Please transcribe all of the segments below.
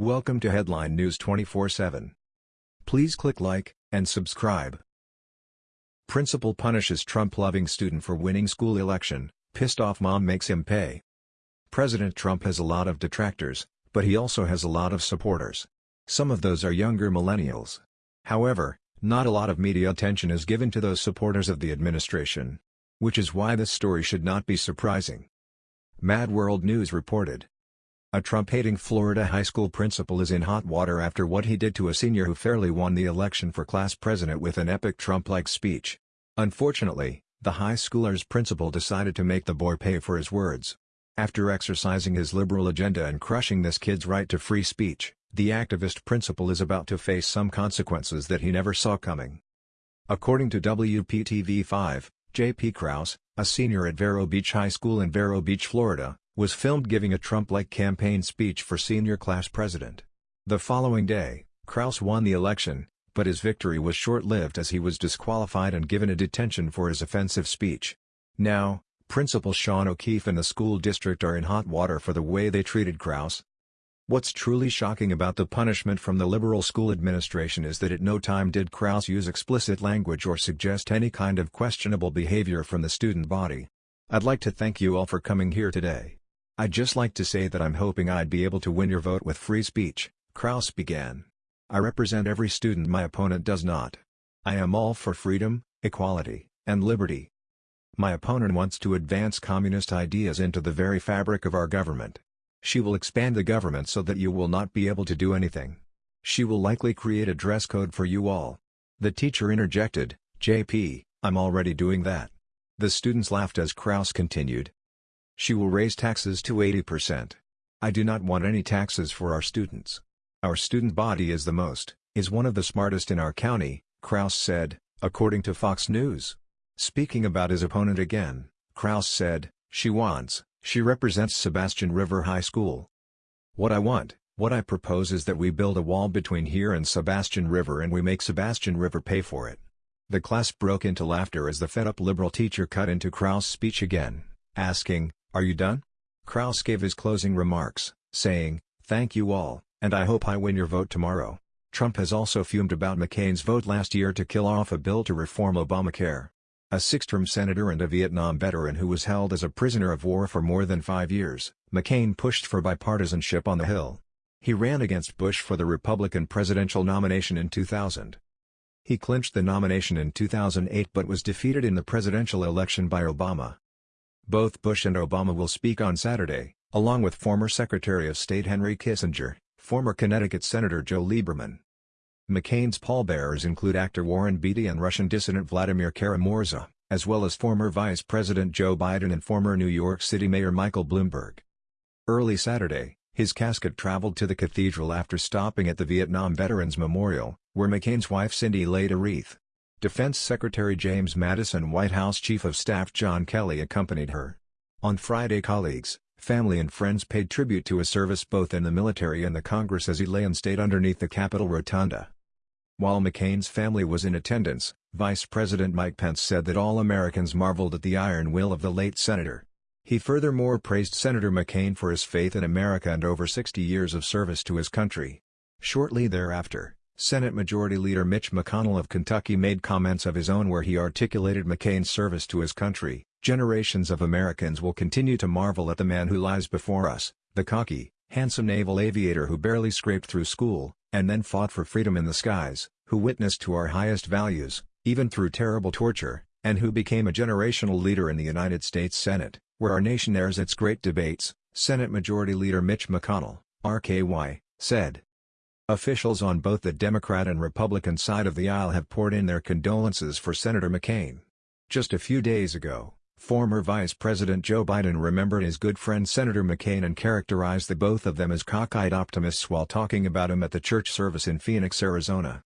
Welcome to Headline News 24/7. Please click like and subscribe. Principal punishes Trump-loving student for winning school election, pissed off mom makes him pay. President Trump has a lot of detractors, but he also has a lot of supporters. Some of those are younger millennials. However, not a lot of media attention is given to those supporters of the administration. Which is why this story should not be surprising. Mad World News reported. A Trump-hating Florida high school principal is in hot water after what he did to a senior who fairly won the election for class president with an epic Trump-like speech. Unfortunately, the high schooler's principal decided to make the boy pay for his words. After exercising his liberal agenda and crushing this kid's right to free speech, the activist principal is about to face some consequences that he never saw coming. According to WPTV5, J.P. Krause, a senior at Vero Beach High School in Vero Beach, Florida, was filmed giving a Trump-like campaign speech for senior class president. The following day, Krause won the election, but his victory was short-lived as he was disqualified and given a detention for his offensive speech. Now, Principal Sean O'Keefe and the school district are in hot water for the way they treated Krause. What's truly shocking about the punishment from the liberal school administration is that at no time did Krause use explicit language or suggest any kind of questionable behavior from the student body. I'd like to thank you all for coming here today. I'd just like to say that I'm hoping I'd be able to win your vote with free speech, Krause began. I represent every student my opponent does not. I am all for freedom, equality, and liberty. My opponent wants to advance communist ideas into the very fabric of our government. She will expand the government so that you will not be able to do anything. She will likely create a dress code for you all. The teacher interjected, JP, I'm already doing that. The students laughed as Krause continued, she will raise taxes to 80%. I do not want any taxes for our students. Our student body is the most, is one of the smartest in our county, Krause said, according to Fox News. Speaking about his opponent again, Krause said, she wants, she represents Sebastian River High School. What I want, what I propose is that we build a wall between here and Sebastian River and we make Sebastian River pay for it. The class broke into laughter as the fed-up liberal teacher cut into Krause's speech again, asking, are you done? Krause gave his closing remarks, saying, Thank you all, and I hope I win your vote tomorrow. Trump has also fumed about McCain's vote last year to kill off a bill to reform Obamacare. A six-term senator and a Vietnam veteran who was held as a prisoner of war for more than five years, McCain pushed for bipartisanship on the Hill. He ran against Bush for the Republican presidential nomination in 2000. He clinched the nomination in 2008 but was defeated in the presidential election by Obama. Both Bush and Obama will speak on Saturday, along with former Secretary of State Henry Kissinger, former Connecticut Senator Joe Lieberman. McCain's pallbearers include actor Warren Beatty and Russian dissident Vladimir Kara-Murza, as well as former Vice President Joe Biden and former New York City Mayor Michael Bloomberg. Early Saturday, his casket traveled to the cathedral after stopping at the Vietnam Veterans Memorial, where McCain's wife Cindy laid a wreath. Defense Secretary James Mattis and White House Chief of Staff John Kelly accompanied her. On Friday colleagues, family and friends paid tribute to his service both in the military and the Congress as he lay in state underneath the Capitol Rotunda. While McCain's family was in attendance, Vice President Mike Pence said that all Americans marveled at the iron will of the late senator. He furthermore praised Senator McCain for his faith in America and over 60 years of service to his country. Shortly thereafter, Senate Majority Leader Mitch McConnell of Kentucky made comments of his own where he articulated McCain's service to his country. Generations of Americans will continue to marvel at the man who lies before us, the cocky, handsome naval aviator who barely scraped through school, and then fought for freedom in the skies, who witnessed to our highest values, even through terrible torture, and who became a generational leader in the United States Senate, where our nation airs its great debates, Senate Majority Leader Mitch McConnell, RKY, said. Officials on both the Democrat and Republican side of the aisle have poured in their condolences for Senator McCain. Just a few days ago, former Vice President Joe Biden remembered his good friend Senator McCain and characterized the both of them as cockeyed optimists while talking about him at the church service in Phoenix, Arizona.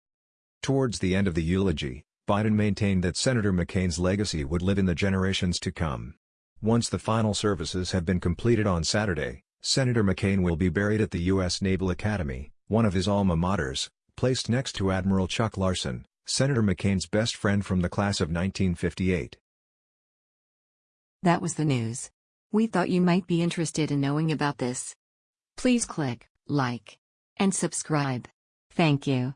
Towards the end of the eulogy, Biden maintained that Senator McCain's legacy would live in the generations to come. Once the final services have been completed on Saturday, Senator McCain will be buried at the U.S. Naval Academy, one of his alma maters, placed next to Admiral Chuck Larson, Senator McCain's best friend from the class of 1958. That was the news. We thought you might be interested in knowing about this. Please click like and subscribe. Thank you.